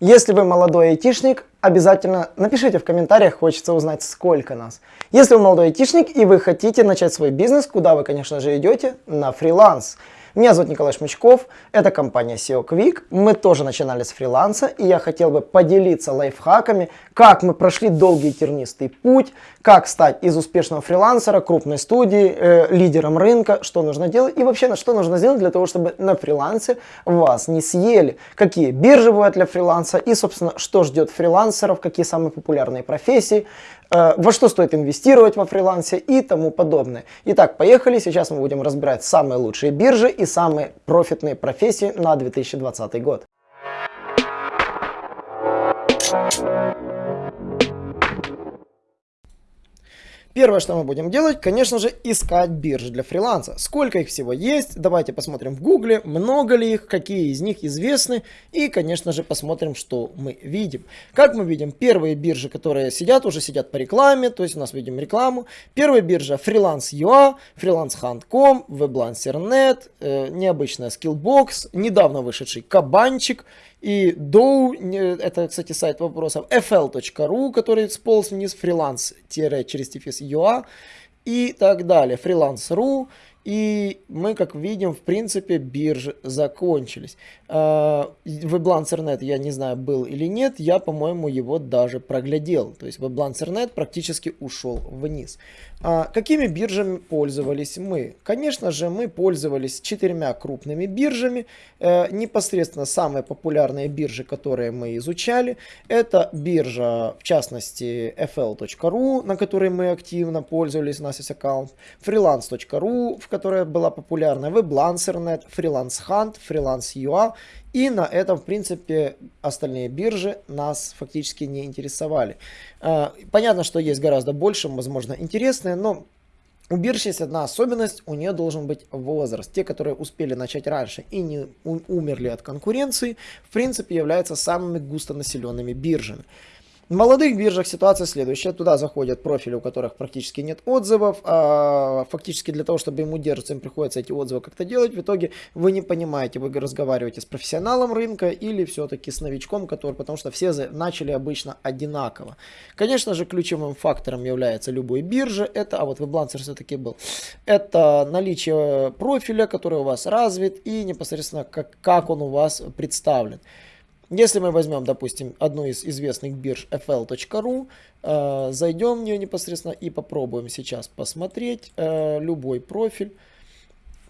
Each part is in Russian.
Если вы молодой айтишник, обязательно напишите в комментариях, хочется узнать сколько нас. Если вы молодой айтишник и вы хотите начать свой бизнес, куда вы, конечно же, идете? На фриланс. Меня зовут Николай Шмычков, это компания SEO Quick. Мы тоже начинали с фриланса, и я хотел бы поделиться лайфхаками, как мы прошли долгий тернистый путь, как стать из успешного фрилансера, крупной студии, э, лидером рынка, что нужно делать и вообще на что нужно сделать для того, чтобы на фрилансе вас не съели, какие биржи бывают для фриланса и, собственно, что ждет фрилансеров, какие самые популярные профессии, Э, во что стоит инвестировать во фрилансе и тому подобное. Итак, поехали. Сейчас мы будем разбирать самые лучшие биржи и самые профитные профессии на 2020 год. Первое, что мы будем делать, конечно же, искать биржи для фриланса. Сколько их всего есть, давайте посмотрим в гугле, много ли их, какие из них известны и, конечно же, посмотрим, что мы видим. Как мы видим, первые биржи, которые сидят, уже сидят по рекламе, то есть у нас видим рекламу. Первая биржа Freelance.ua, FreelanceHunt.com, WebLancer.net, э, необычная Skillbox, недавно вышедший Кабанчик, и Dow, это, кстати, сайт вопросов, fl.ru, который сполз вниз, фриланс-через UA и так далее, freelance.ru и мы, как видим, в принципе, биржи закончились. WebLancer.net, я не знаю, был или нет, я, по-моему, его даже проглядел. То есть WebLancer.net практически ушел вниз. А какими биржами пользовались мы? Конечно же, мы пользовались четырьмя крупными биржами. Э, непосредственно самые популярные биржи, которые мы изучали, это биржа, в частности, fl.ru, на которой мы активно пользовались, у нас есть аккаунт, freelance.ru, в которая была популярна, WebLancer.net, Freelance Hunt, Freelance.ua. И на этом, в принципе, остальные биржи нас фактически не интересовали. А, понятно, что есть гораздо больше, возможно, интересные, но у бирж есть одна особенность, у нее должен быть возраст. Те, которые успели начать раньше и не умерли от конкуренции, в принципе, являются самыми густонаселенными биржами. В молодых биржах ситуация следующая. Туда заходят профили, у которых практически нет отзывов. А фактически для того, чтобы ему удерживаться, им приходится эти отзывы как-то делать. В итоге вы не понимаете, вы разговариваете с профессионалом рынка или все-таки с новичком, который, потому что все начали обычно одинаково. Конечно же, ключевым фактором является любой биржи. Это, а вот WebLancer все-таки был. Это наличие профиля, который у вас развит и непосредственно как, как он у вас представлен. Если мы возьмем, допустим, одну из известных бирж fl.ru, э, зайдем в нее непосредственно и попробуем сейчас посмотреть э, любой профиль.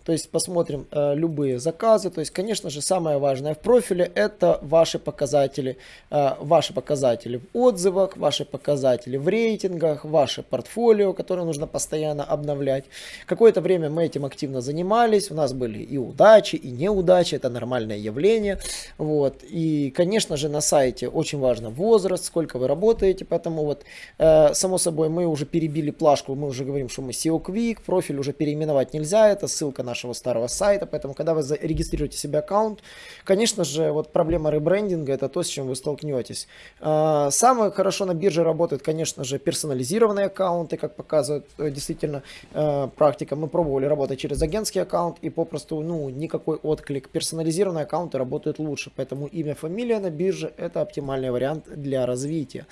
То есть посмотрим э, любые заказы. То есть, конечно же, самое важное в профиле это ваши показатели, э, ваши показатели в отзывах, ваши показатели в рейтингах, ваше портфолио, которое нужно постоянно обновлять. Какое-то время мы этим активно занимались. У нас были и удачи, и неудачи. Это нормальное явление. Вот. И, конечно же, на сайте очень важно возраст, сколько вы работаете. Поэтому вот, э, само собой, мы уже перебили плашку. Мы уже говорим, что мы SEO Quick. Профиль уже переименовать нельзя. Это ссылка на нашего старого сайта, поэтому когда вы регистрируете себе аккаунт, конечно же, вот проблема ребрендинга это то, с чем вы столкнетесь. А, самое хорошо на бирже работает, конечно же, персонализированные аккаунты, как показывает э, действительно э, практика. Мы пробовали работать через агентский аккаунт и попросту, ну, никакой отклик. Персонализированные аккаунты работают лучше, поэтому имя, фамилия на бирже это оптимальный вариант для развития.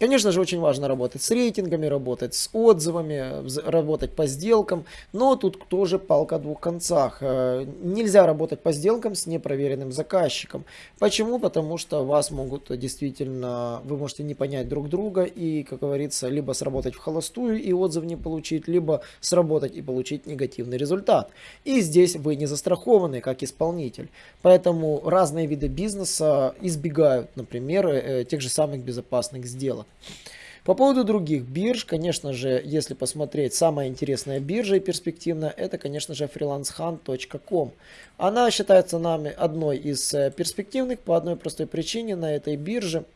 Конечно же, очень важно работать с рейтингами, работать с отзывами, работать по сделкам, но тут тоже палка о двух концах. Э, нельзя работать по сделкам с непроверенным заказчиком. Почему? Потому что вас могут действительно, вы можете не понять друг друга и, как говорится, либо сработать в холостую и отзыв не получить, либо сработать и получить негативный результат. И здесь вы не застрахованы как исполнитель. Поэтому разные виды бизнеса избегают, например, э, тех же самых безопасных сделок. По поводу других бирж, конечно же, если посмотреть, самая интересная биржа и перспективная, это, конечно же, freelancehunt.com. Она считается нами одной из э, перспективных по одной простой причине на этой бирже –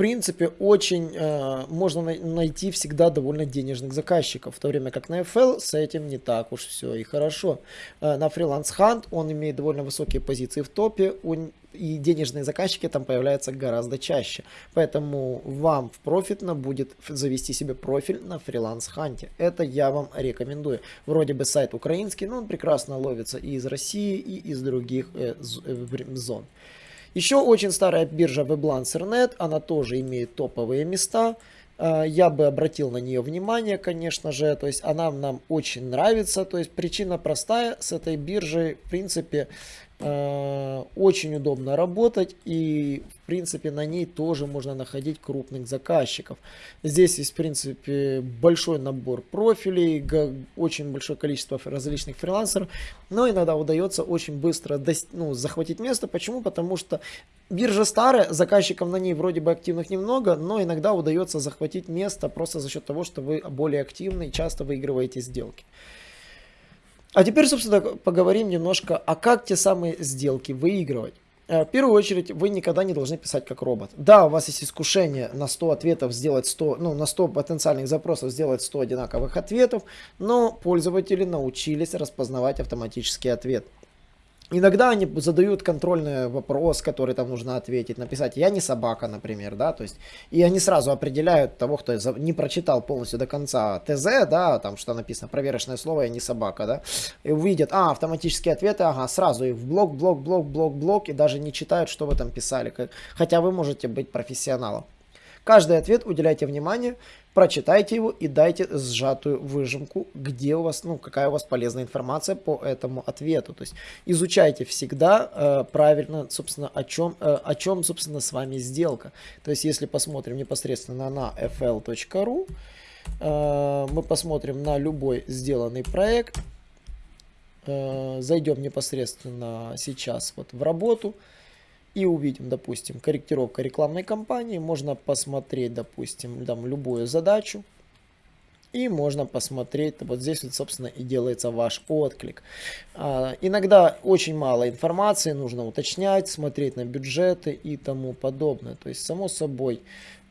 принципе, очень э, можно найти всегда довольно денежных заказчиков, в то время как на FL с этим не так уж все и хорошо. Э, на Freelance Hunt он имеет довольно высокие позиции в топе, он, и денежные заказчики там появляются гораздо чаще. Поэтому вам в профитно будет завести себе профиль на Hunt. Это я вам рекомендую. Вроде бы сайт украинский, но он прекрасно ловится и из России, и из других э, э зон. Еще очень старая биржа WebLancer.net, она тоже имеет топовые места. Э, я бы обратил на нее внимание, конечно же, то есть она нам очень нравится, то есть причина простая, с этой биржей, в принципе, очень удобно работать и в принципе на ней тоже можно находить крупных заказчиков. Здесь есть в принципе большой набор профилей, очень большое количество различных фрилансеров, но иногда удается очень быстро ну, захватить место. Почему? Потому что биржа старая, заказчиков на ней вроде бы активных немного, но иногда удается захватить место просто за счет того, что вы более активны и часто выигрываете сделки. А теперь, собственно, поговорим немножко, а как те самые сделки выигрывать. Э, в первую очередь, вы никогда не должны писать как робот. Да, у вас есть искушение на 100 ответов сделать 100, ну, на 100 потенциальных запросов сделать 100 одинаковых ответов, но пользователи научились распознавать автоматический ответ. Иногда они задают контрольный вопрос, который там нужно ответить, написать «я не собака», например, да, то есть, и они сразу определяют того, кто не прочитал полностью до конца ТЗ, да, там что написано, проверочное слово «я не собака», да, и увидят, а, автоматические ответы, ага, сразу их в блок, блок, блок, блок, блок, и даже не читают, что вы там писали, хотя вы можете быть профессионалом. Каждый ответ уделяйте внимание, прочитайте его и дайте сжатую выжимку, где у вас, ну, какая у вас полезная информация по этому ответу. То есть изучайте всегда э, правильно, собственно, о чем, э, о чем, собственно, с вами сделка. То есть если посмотрим непосредственно на fl.ru, э, мы посмотрим на любой сделанный проект, э, зайдем непосредственно сейчас вот в работу, и увидим, допустим, корректировка рекламной кампании. Можно посмотреть, допустим, там любую задачу. И можно посмотреть, вот здесь вот, собственно, и делается ваш отклик. А, иногда очень мало информации, нужно уточнять, смотреть на бюджеты и тому подобное. То есть, само собой,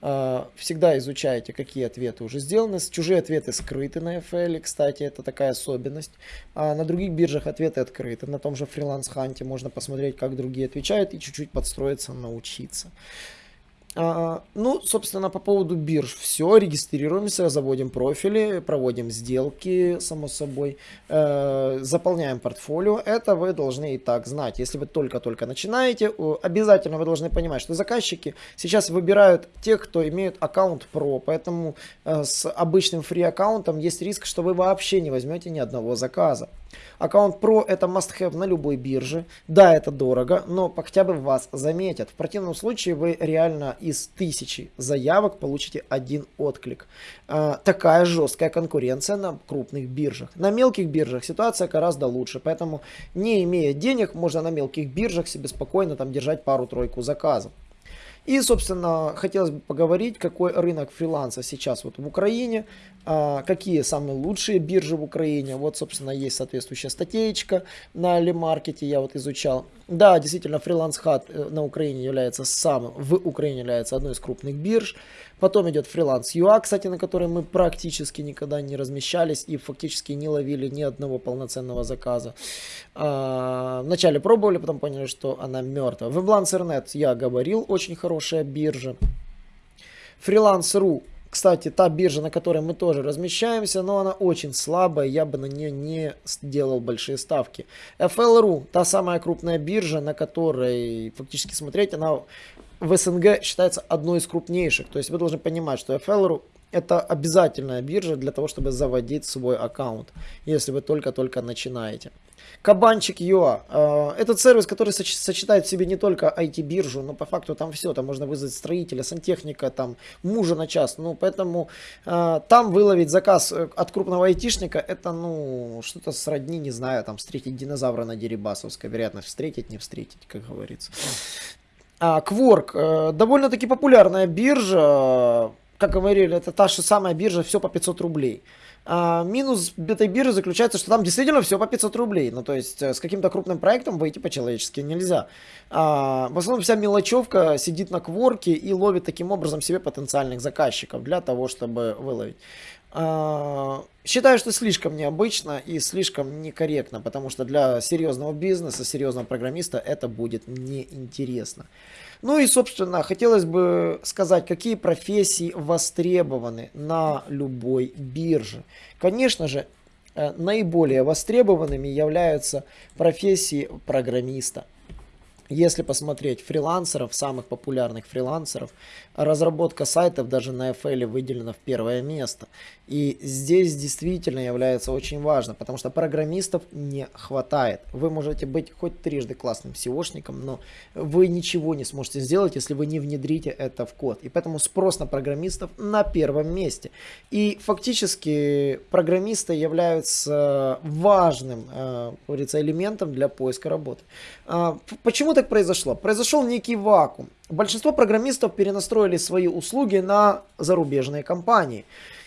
а, всегда изучайте, какие ответы уже сделаны. Чужие ответы скрыты на FL, кстати, это такая особенность. А на других биржах ответы открыты. На том же фриланс ханте можно посмотреть, как другие отвечают и чуть-чуть подстроиться, научиться. А, ну, собственно, по поводу бирж все. Регистрируемся, заводим профили, проводим сделки, само собой, э, заполняем портфолио. Это вы должны и так знать. Если вы только-только начинаете, обязательно вы должны понимать, что заказчики сейчас выбирают тех, кто имеет аккаунт Pro. Поэтому э, с обычным фри аккаунтом есть риск, что вы вообще не возьмете ни одного заказа. Аккаунт Pro это must-have на любой бирже. Да, это дорого, но хотя бы вас заметят. В противном случае вы реально из тысячи заявок получите один отклик. А, такая жесткая конкуренция на крупных биржах. На мелких биржах ситуация гораздо лучше, поэтому не имея денег, можно на мелких биржах себе спокойно там держать пару-тройку заказов. И, собственно, хотелось бы поговорить, какой рынок фриланса сейчас вот в Украине, а, какие самые лучшие биржи в Украине. Вот, собственно, есть соответствующая статейка на Лемаркете, я вот изучал. Да, действительно, фриланс хат э, на Украине является самым, в Украине является одной из крупных бирж. Потом идет фриланс ЮА, кстати, на которой мы практически никогда не размещались и фактически не ловили ни одного полноценного заказа. А, вначале пробовали, потом поняли, что она мертва. Weblancer.net я говорил, очень хорошая биржа. Freelance.ru кстати, та биржа, на которой мы тоже размещаемся, но она очень слабая, я бы на нее не сделал большие ставки. FL.ru, та самая крупная биржа, на которой фактически смотреть, она в СНГ считается одной из крупнейших. То есть вы должны понимать, что FL.ru это обязательная биржа для того, чтобы заводить свой аккаунт, если вы только-только начинаете. Кабанчик Юа. Э, этот сервис, который сочетает в себе не только IT-биржу, но по факту там все. Там можно вызвать строителя, сантехника, там мужа на час. Ну, поэтому э, там выловить заказ э, от крупного айтишника, это, ну, что-то сродни, не знаю, там встретить динозавра на Дерибасовской. Вероятность встретить, не встретить, как говорится. А, Quark. Довольно-таки популярная биржа. Как говорили, это та же самая биржа, все по 500 рублей. А, минус биржи заключается, что там действительно все по 500 рублей. Ну, то есть, э, с каким-то крупным проектом выйти по-человечески нельзя. А, в основном вся мелочевка сидит на кворке и ловит таким образом себе потенциальных заказчиков для того, чтобы выловить. А, считаю, что слишком необычно и слишком некорректно, потому что для серьезного бизнеса, серьезного программиста это будет неинтересно. Ну и, собственно, хотелось бы сказать, какие профессии востребованы на любой бирже. Конечно же, э, наиболее востребованными являются профессии программиста. Если посмотреть фрилансеров, самых популярных фрилансеров, разработка сайтов даже на FL выделена в первое место. И здесь действительно является очень важно, потому что программистов не хватает. Вы можете быть хоть трижды классным SEOшником, но вы ничего не сможете сделать, если вы не внедрите это в код. И поэтому спрос на программистов на первом месте. И фактически программисты являются важным, э, говорится, элементом для поиска работы. А, почему так произошло? Произошел некий вакуум. Большинство программистов перенастроили свои услуги на зарубежные компании.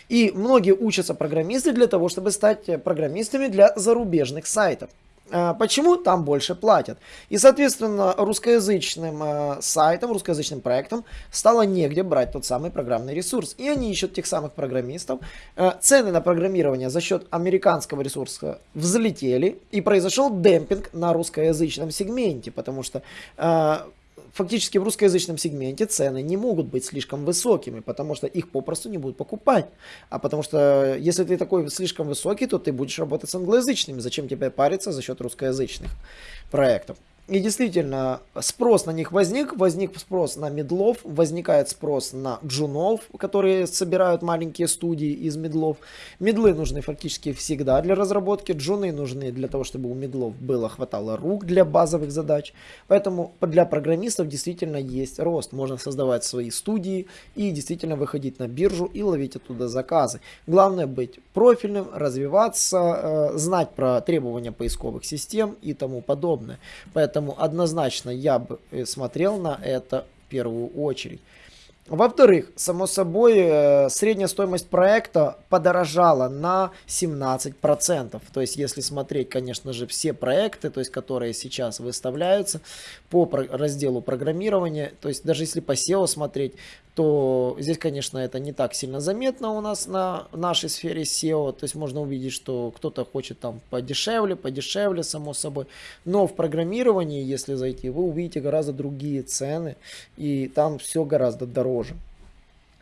И многие учатся программисты для того, чтобы стать программистами для зарубежных сайтов. А, почему там больше платят? И, соответственно, русскоязычным э, сайтам, русскоязычным проектам стало негде брать тот самый программный ресурс. И они ищут тех самых программистов. Э, цены на программирование за счет американского ресурса взлетели. И произошел демпинг на русскоязычном сегменте. Потому что фактически в русскоязычном сегменте цены не могут быть слишком высокими, потому что их попросту не будут покупать. А потому что если ты такой слишком высокий, то ты будешь работать с англоязычными. Зачем тебе париться за счет русскоязычных проектов? И действительно, спрос на них возник, возник спрос на медлов, возникает спрос на джунов, которые собирают маленькие студии из медлов. Медлы нужны фактически всегда для разработки, джуны нужны для того, чтобы у медлов было хватало рук для базовых задач. Поэтому для программистов действительно есть рост. Можно создавать свои студии и действительно выходить на биржу и ловить оттуда заказы. Главное быть профильным, развиваться, э, знать про требования поисковых систем и тому подобное. Поэтому Поэтому однозначно я бы э, смотрел на это в первую очередь. Во-вторых, само собой, э, средняя стоимость проекта подорожала на 17%. То есть, если смотреть, конечно же, все проекты, то есть, которые сейчас выставляются по разделу программирования, то есть, даже если по SEO смотреть, то здесь, конечно, это не так сильно заметно у нас на нашей сфере SEO. То есть, можно увидеть, что кто-то хочет там подешевле, подешевле, само собой. Но в программировании, если зайти, вы увидите гораздо другие цены, и там все гораздо дороже.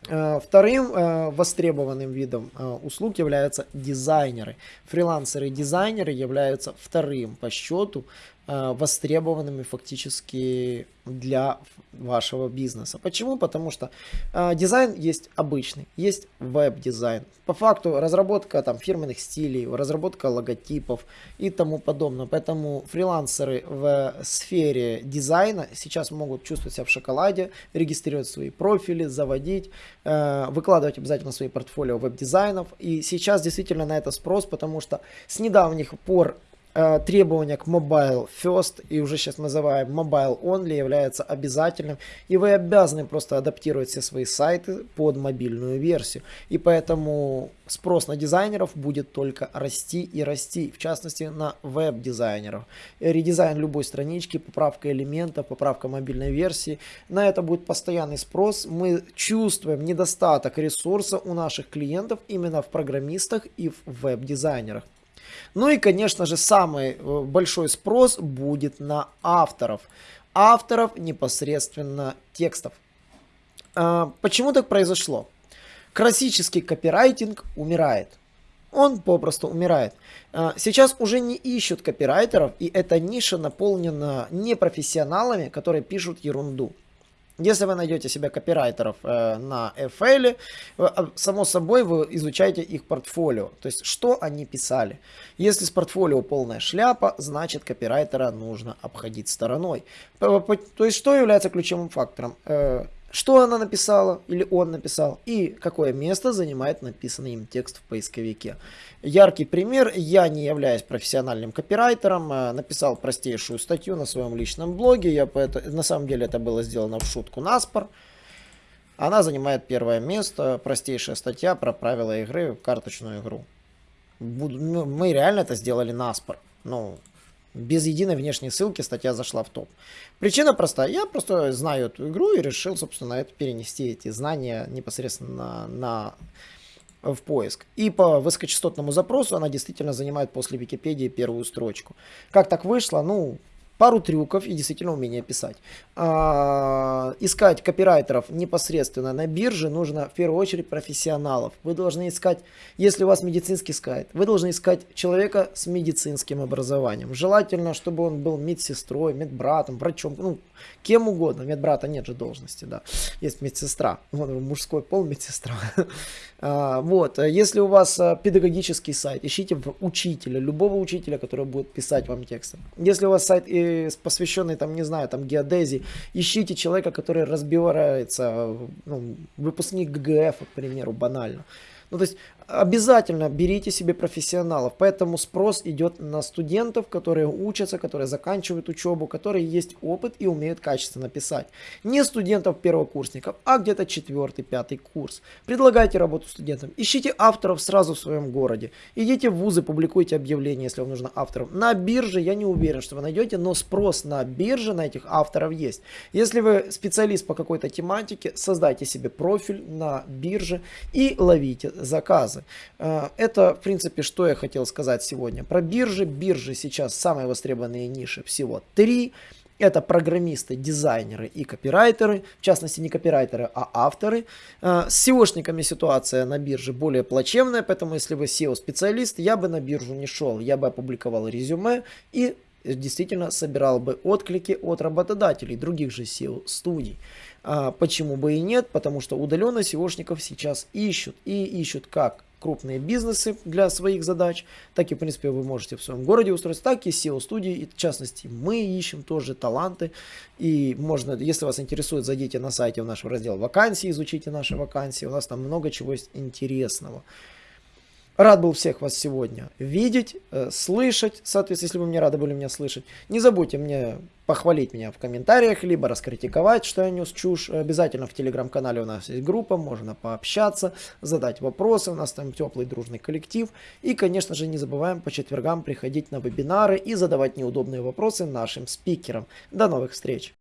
Э, вторым э, востребованным видом э, услуг являются дизайнеры. Фрилансеры-дизайнеры являются вторым по счету востребованными фактически для вашего бизнеса. Почему? Потому что э, дизайн есть обычный, есть веб-дизайн. По факту разработка там фирменных стилей, разработка логотипов и тому подобное. Поэтому фрилансеры в сфере дизайна сейчас могут чувствовать себя в шоколаде, регистрировать свои профили, заводить, э, выкладывать обязательно свои портфолио веб-дизайнов. И сейчас действительно на это спрос, потому что с недавних пор Э, требования к Mobile First и уже сейчас называем Mobile Only является обязательным. И вы обязаны просто адаптировать все свои сайты под мобильную версию. И поэтому спрос на дизайнеров будет только расти и расти. В частности на веб-дизайнеров. Редизайн любой странички, поправка элементов, поправка мобильной версии. На это будет постоянный спрос. Мы чувствуем недостаток ресурса у наших клиентов именно в программистах и в веб-дизайнерах. Ну и, конечно же, самый э, большой спрос будет на авторов. Авторов непосредственно текстов. А, почему так произошло? Классический копирайтинг умирает. Он попросту умирает. А, сейчас уже не ищут копирайтеров, и эта ниша наполнена непрофессионалами, которые пишут ерунду. Если вы найдете себе копирайтеров э, на FL, э, само собой вы изучаете их портфолио, то есть что они писали. Если с портфолио полная шляпа, значит копирайтера нужно обходить стороной. То есть что является ключевым фактором? Э, что она написала или он написал и какое место занимает написанный им текст в поисковике. Яркий пример, я не являюсь профессиональным копирайтером, э, написал простейшую статью на своем личном блоге, я поэтому, на самом деле это было сделано в шутку наспор. Она занимает первое место, простейшая статья про правила игры в карточную игру. Ну, мы реально это сделали наспор. Ну, без единой внешней ссылки статья зашла в топ. Причина простая. Я просто знаю эту игру и решил, собственно, это перенести эти знания непосредственно на, на в поиск. И по высокочастотному запросу она действительно занимает после Википедии первую строчку. Как так вышло? Ну, пару трюков и действительно умение писать. А, искать копирайтеров непосредственно на бирже нужно в первую очередь профессионалов. Вы должны искать, если у вас медицинский сайт, вы должны искать человека с медицинским образованием. Желательно, чтобы он был медсестрой, медбратом, врачом, ну, кем угодно. Медбрата нет же должности, да. Есть медсестра. Вот мужской пол медсестра. А, вот, если у вас а, педагогический сайт, ищите учителя, любого учителя, который будет писать вам тексты. Если у вас сайт посвященный, там, не знаю, там, геодезии, ищите человека, который разбирается, ну, выпускник ГГФ, к примеру, банально. Ну, то есть обязательно берите себе профессионалов. Поэтому спрос идет на студентов, которые учатся, которые заканчивают учебу, которые есть опыт и умеют качественно писать. Не студентов первокурсников, а где-то четвертый, пятый курс. Предлагайте работу студентам. Ищите авторов сразу в своем городе. Идите в вузы, публикуйте объявления, если вам нужно авторов. На бирже я не уверен, что вы найдете, но спрос на бирже на этих авторов есть. Если вы специалист по какой-то тематике, создайте себе профиль на бирже и ловите заказы. Э, это, в принципе, что я хотел сказать сегодня. Про биржи. Биржи сейчас самые востребованные ниши всего три. Это программисты, дизайнеры и копирайтеры, в частности не копирайтеры, а авторы. Э, с SEOшниками ситуация на бирже более плачевная, поэтому если вы SEO-специалист, я бы на биржу не шел, я бы опубликовал резюме и действительно собирал бы отклики от работодателей, других же SEO-студий. А почему бы и нет? Потому что удаленно SEOшников сейчас ищут. И ищут как крупные бизнесы для своих задач, так и, в принципе, вы можете в своем городе устроиться, так и SEO-студии, и в частности, мы ищем тоже таланты, и можно, если вас интересует, зайдите на сайте в наш раздел вакансии, изучите наши вакансии, у нас там много чего есть интересного. Рад был всех вас сегодня видеть, э, слышать, соответственно, если вы мне рады были меня слышать. Не забудьте мне похвалить меня в комментариях, либо раскритиковать, что я нес чушь. Обязательно в телеграм-канале у нас есть группа, можно пообщаться, задать вопросы, у нас там теплый дружный коллектив. И, конечно же, не забываем по четвергам приходить на вебинары и задавать неудобные вопросы нашим спикерам. До новых встреч!